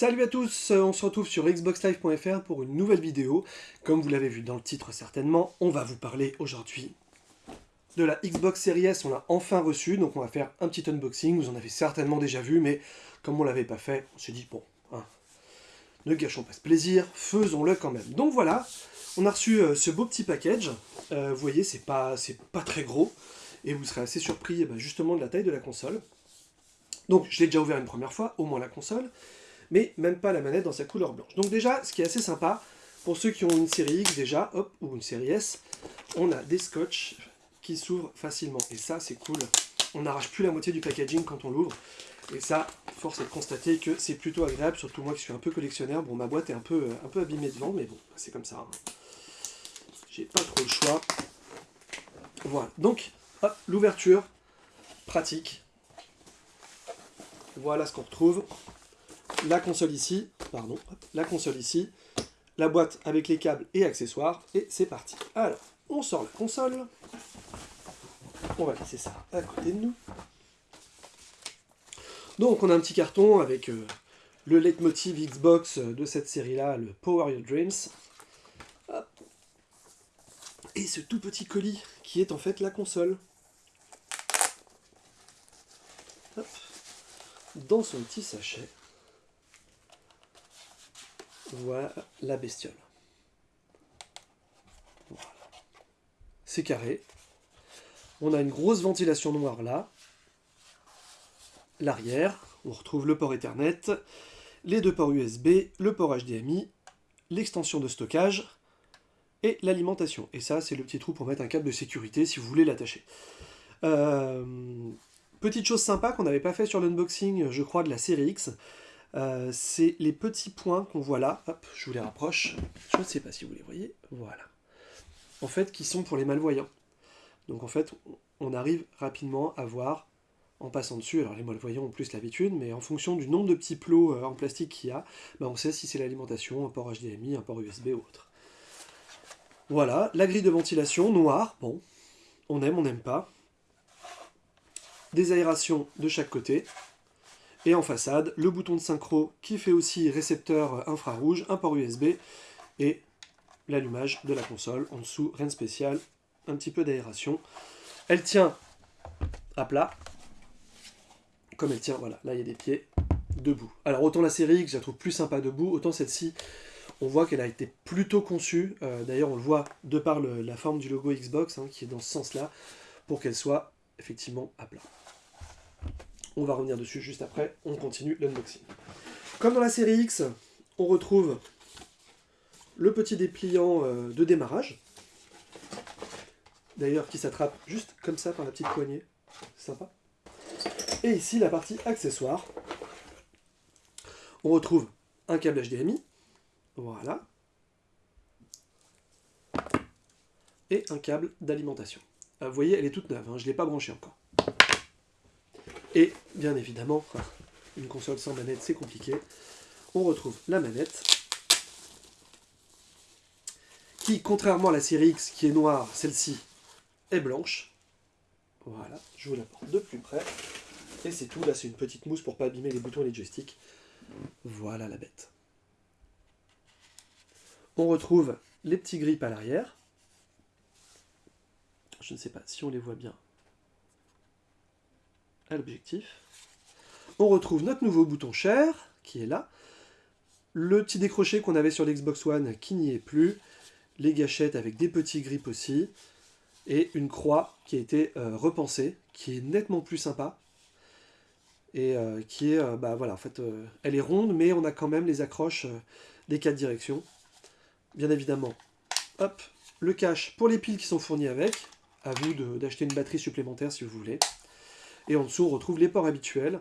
Salut à tous, on se retrouve sur xboxlive.fr pour une nouvelle vidéo. Comme vous l'avez vu dans le titre certainement, on va vous parler aujourd'hui de la Xbox Series S. On l'a enfin reçu, donc on va faire un petit unboxing. Vous en avez certainement déjà vu, mais comme on l'avait pas fait, on s'est dit, bon, hein, ne gâchons pas ce plaisir, faisons-le quand même. Donc voilà, on a reçu euh, ce beau petit package. Euh, vous voyez, c'est pas, pas très gros, et vous serez assez surpris eh ben, justement de la taille de la console. Donc je l'ai déjà ouvert une première fois, au moins la console mais même pas la manette dans sa couleur blanche. Donc déjà, ce qui est assez sympa, pour ceux qui ont une série X déjà, hop, ou une série S, on a des scotch qui s'ouvrent facilement. Et ça, c'est cool. On n'arrache plus la moitié du packaging quand on l'ouvre. Et ça, force est de constater que c'est plutôt agréable, surtout moi qui suis un peu collectionneur. Bon, ma boîte est un peu, un peu abîmée devant, mais bon, c'est comme ça. Hein. J'ai pas trop le choix. Voilà, donc, hop, l'ouverture, pratique. Voilà ce qu'on retrouve la console ici, pardon, la console ici, la boîte avec les câbles et accessoires, et c'est parti. Alors, on sort la console, on va laisser ça à côté de nous. Donc on a un petit carton avec euh, le leitmotiv Xbox de cette série-là, le Power Your Dreams. Et ce tout petit colis qui est en fait la console. Dans son petit sachet. Voilà la bestiole. C'est carré. On a une grosse ventilation noire là. L'arrière, on retrouve le port Ethernet, les deux ports USB, le port HDMI, l'extension de stockage et l'alimentation. Et ça, c'est le petit trou pour mettre un câble de sécurité si vous voulez l'attacher. Euh, petite chose sympa qu'on n'avait pas fait sur l'unboxing, je crois, de la série X, euh, c'est les petits points qu'on voit là. Hop, je vous les rapproche. Je ne sais pas si vous les voyez. Voilà. En fait, qui sont pour les malvoyants. Donc en fait, on arrive rapidement à voir en passant dessus. Alors les malvoyants ont plus l'habitude, mais en fonction du nombre de petits plots euh, en plastique qu'il y a, bah, on sait si c'est l'alimentation, un port HDMI, un port USB ou autre. Voilà, la grille de ventilation noire, bon, on aime, on n'aime pas. Des aérations de chaque côté, et en façade, le bouton de synchro qui fait aussi récepteur infrarouge, un port USB et l'allumage de la console. En dessous, rien de spécial, un petit peu d'aération. Elle tient à plat, comme elle tient, voilà, là il y a des pieds debout. Alors autant la série X, je la trouve plus sympa debout, autant celle-ci, on voit qu'elle a été plutôt conçue, euh, d'ailleurs on le voit de par la forme du logo Xbox, hein, qui est dans ce sens-là, pour qu'elle soit effectivement à plat. On va revenir dessus juste après, on continue l'unboxing. Comme dans la série X, on retrouve le petit dépliant euh, de démarrage. D'ailleurs, qui s'attrape juste comme ça par la petite poignée. Sympa. Et ici, la partie accessoire. On retrouve un câble HDMI. Voilà. Et un câble d'alimentation. Euh, vous voyez, elle est toute neuve, hein, je ne l'ai pas branchée encore. Et bien évidemment, une console sans manette c'est compliqué. On retrouve la manette, qui contrairement à la série X qui est noire, celle-ci est blanche. Voilà, je vous la porte de plus près. Et c'est tout, là c'est une petite mousse pour pas abîmer les boutons et les joysticks. Voilà la bête. On retrouve les petits grips à l'arrière. Je ne sais pas si on les voit bien l'objectif. On retrouve notre nouveau bouton Share, qui est là. Le petit décroché qu'on avait sur l'Xbox One, qui n'y est plus. Les gâchettes avec des petits grips aussi. Et une croix qui a été euh, repensée, qui est nettement plus sympa. Et euh, qui est, euh, bah voilà, en fait, elle est ronde, mais on a quand même les accroches des quatre directions. Bien évidemment, hop, le cache pour les piles qui sont fournies avec. À vous d'acheter une batterie supplémentaire si vous voulez. Et en dessous, on retrouve les ports habituels.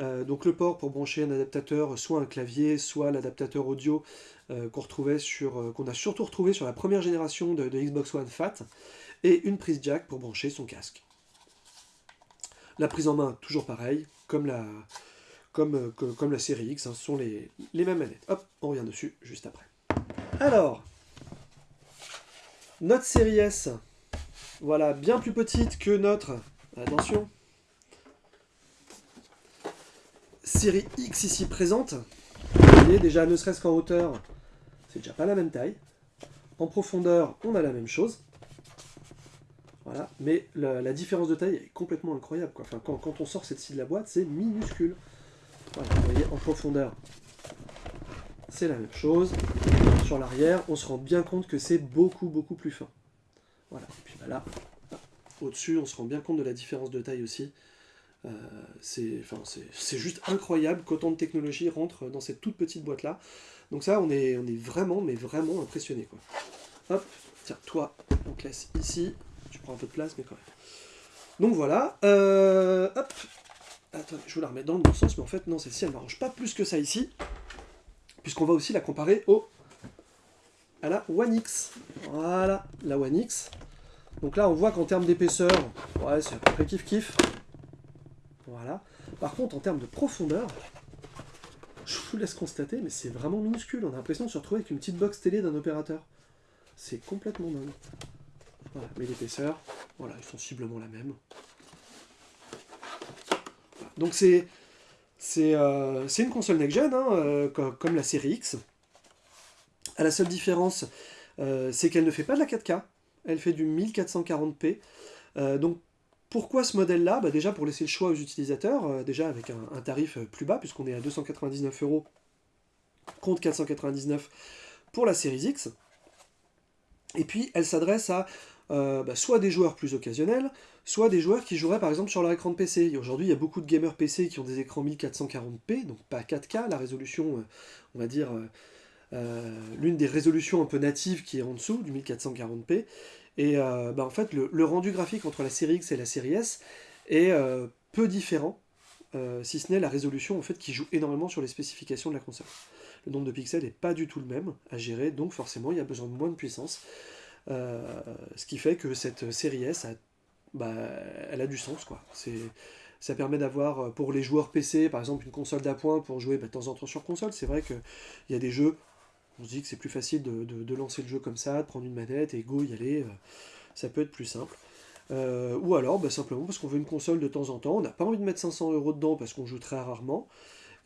Euh, donc le port pour brancher un adaptateur, soit un clavier, soit l'adaptateur audio euh, qu'on euh, qu'on a surtout retrouvé sur la première génération de, Xbox One Fat, et une prise jack pour brancher son casque. La prise en main, toujours pareil, comme la, comme, comme la série X, hein, ce sont les, les mêmes manettes. Hop, on revient dessus juste après. Alors, notre série S, voilà, bien plus petite que notre, attention, série X ici présente. Vous voyez, déjà, ne serait-ce qu'en hauteur, c'est déjà pas la même taille. En profondeur, on a la même chose. Voilà, mais la, différence de taille est complètement incroyable. Quand, on sort cette scie de la boîte, c'est minuscule. Vous voyez, en profondeur, c'est la même chose. Sur l'arrière, on se rend bien compte que c'est beaucoup, beaucoup plus fin. Voilà, et puis bah là, au-dessus, on se rend bien compte de la différence de taille aussi. Euh, c'est juste incroyable qu'autant de technologie rentre dans cette toute petite boîte-là. Donc ça, on est, on est vraiment, mais vraiment impressionné. Hop, tiens, toi, on te laisse ici. Tu prends un peu de place, mais quand même. Donc voilà. Euh, hop. Attends, je vais la remettre dans le bon sens, mais en fait, non, celle-ci, elle ne m'arrange pas plus que ça ici. Puisqu'on va aussi la comparer au à la One X. Voilà, la One X. Donc là, on voit qu'en termes d'épaisseur, ouais, c'est à peu près kiff-kiff. Voilà. Par contre, en termes de profondeur, je vous laisse constater, mais c'est vraiment minuscule. On a l'impression de se retrouver avec une petite box télé d'un opérateur. C'est complètement dingue. Mais l'épaisseur, voilà, est sensiblement la même. Donc c'est euh, c'est une console next-gen, hein, euh, comme, la série X. la seule différence, euh, c'est qu'elle ne fait pas de la 4K, elle fait du 1440p. donc pourquoi ce modèle-là? Bah, Déjà pour laisser le choix aux utilisateurs, déjà avec un, tarif plus bas, puisqu'on est à 299 euros contre 499 pour la série X. Et puis elle s'adresse à bah, soit des joueurs plus occasionnels, soit des joueurs qui joueraient par exemple sur leur écran de PC. Aujourd'hui, il y a beaucoup de gamers PC qui ont des écrans 1440p, donc pas 4K, la résolution, euh, on va dire, euh, euh, l'une des résolutions un peu natives qui est en dessous du 1440p. Et bah, en fait, le, rendu graphique entre la série X et la série S est peu différent, si ce n'est la résolution en fait qui joue énormément sur les spécifications de la console. Le nombre de pixels n'est pas du tout le même à gérer, donc forcément il y a besoin de moins de puissance. ce qui fait que cette série S a bah, elle a du sens, quoi. Ça permet d'avoir, euh, pour les joueurs PC, par exemple, une console d'appoint pour jouer bah, de temps en temps sur console. C'est vrai qu'il y a des jeux, on se dit que c'est plus facile de, lancer le jeu comme ça, de prendre une manette et go y aller. Euh, ça peut être plus simple. Euh, ou alors, bah, simplement parce qu'on veut une console de temps en temps, on n'a pas envie de mettre 500 euros dedans parce qu'on joue très rarement.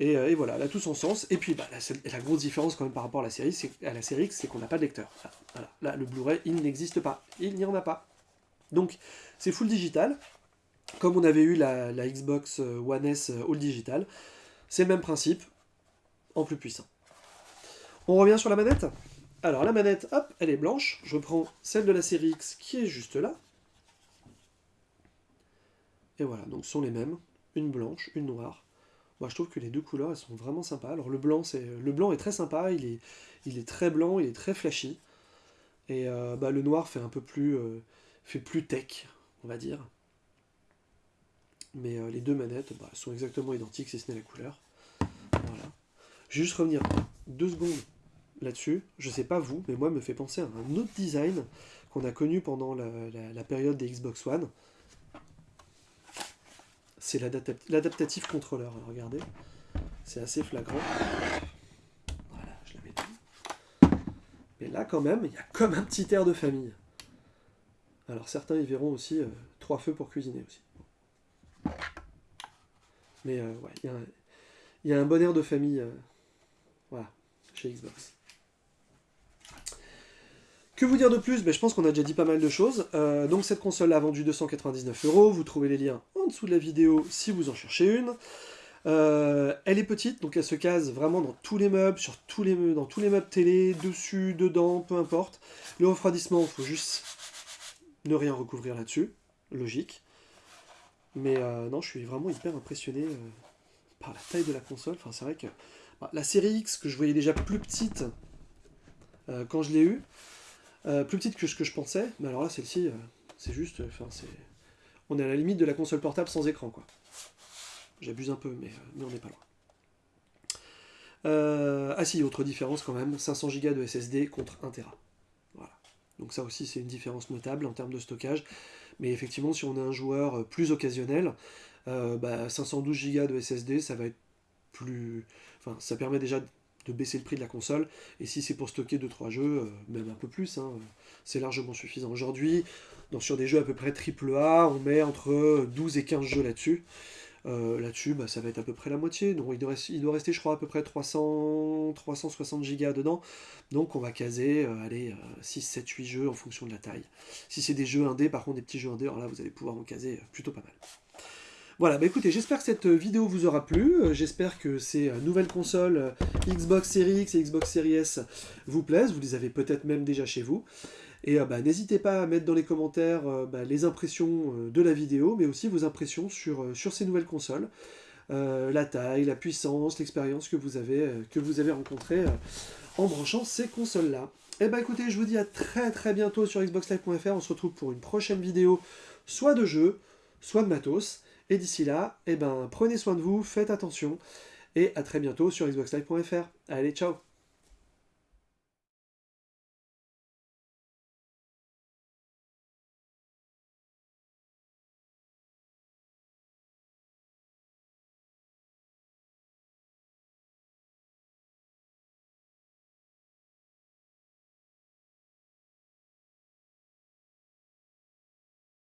Et, voilà, elle a tout son sens. Et puis, la, la, grosse différence quand même par rapport à la série, à la série X, c'est qu'on n'a pas de lecteur. Voilà. Là, le Blu-ray, il n'existe pas. Il n'y en a pas. Donc, c'est full digital, comme on avait eu la, Xbox euh, One S euh, All Digital. C'est le même principe, en plus puissant. On revient sur la manette Alors, la manette, hop, elle est blanche. Je prends celle de la série X qui est juste là. Et voilà, donc sont les mêmes. Une blanche, une noire. Moi, je trouve que les deux couleurs, elles sont vraiment sympas. Alors, le blanc, est très sympa. Il est, très blanc, il est très flashy. Et euh, bah, le noir fait un peu plus fait plus tech, on va dire. Mais euh, les deux manettes bah, sont exactement identiques, si ce n'est la couleur. Voilà. Je vais juste revenir deux secondes là-dessus. Je sais pas vous, mais moi, me fait penser à un autre design qu'on a connu pendant la, période des Xbox One. C'est l'adaptatif contrôleur. Regardez, c'est assez flagrant. Voilà, je la mets Mais là, quand même, il y a comme un petit air de famille. Alors certains y verront aussi euh, trois feux pour cuisiner aussi. Mais euh, ouais, il y, a un bon air de famille euh, voilà, chez Xbox. Que vous dire de plus? Ben, Je pense qu'on a déjà dit pas mal de choses. donc cette console a vendu 299 euros. Vous trouvez les liens en dessous de la vidéo si vous en cherchez une. elle est petite, donc elle se case vraiment dans tous les meubles, sur tous les, dans tous les meubles télé, dessus, dedans, peu importe. Le refroidissement, il faut juste ne rien recouvrir là-dessus, logique. Mais euh, non, je suis vraiment hyper impressionné euh, par la taille de la console. Enfin, c'est vrai que la série X, que je voyais déjà plus petite euh, quand je l'ai eue, plus petite que ce que je pensais, mais alors là, celle-ci, c'est juste... Enfin, c'est... On est à la limite de la console portable sans écran, quoi. J'abuse un peu, mais, on n'est pas loin. ah si, autre différence quand même, 500 Go de SSD contre 1 Tera. Donc ça aussi c'est une différence notable en termes de stockage. Mais effectivement si on est un joueur euh, plus occasionnel, 512 euh, Go de SSD ça va être plus... Enfin ça permet déjà de baisser le prix de la console, et si c'est pour stocker 2-3 jeux, euh, même un peu plus, hein, c'est largement suffisant. Aujourd'hui, sur des jeux à peu près AAA, on met entre 12 et 15 jeux là-dessus. Là-dessus, bah, ça va être à peu près la moitié. Donc il doit, rester, je crois, à peu près 300, 360 Go dedans. Donc on va caser, allez, 6, 7, 8 jeux en fonction de la taille. Si c'est des jeux indés, par contre des petits jeux indés, alors là vous allez pouvoir en caser plutôt pas mal. Voilà, bah écoutez, j'espère que cette vidéo vous aura plu, j'espère que ces nouvelles consoles Xbox Series X et Xbox Series S vous plaisent, vous les avez peut-être même déjà chez vous. Et bah, n'hésitez pas à mettre dans les commentaires bah, les impressions de la vidéo, mais aussi vos impressions sur, sur ces nouvelles consoles. la taille, la puissance, l'expérience que vous avez, avez rencontrée en branchant ces consoles-là. Et bah écoutez, je vous dis à très très bientôt sur xboxlive.fr, on se retrouve pour une prochaine vidéo, soit de jeu, soit de matos. Et d'ici là, eh ben, prenez soin de vous, faites attention, et à très bientôt sur xboxlive.fr. Allez, ciao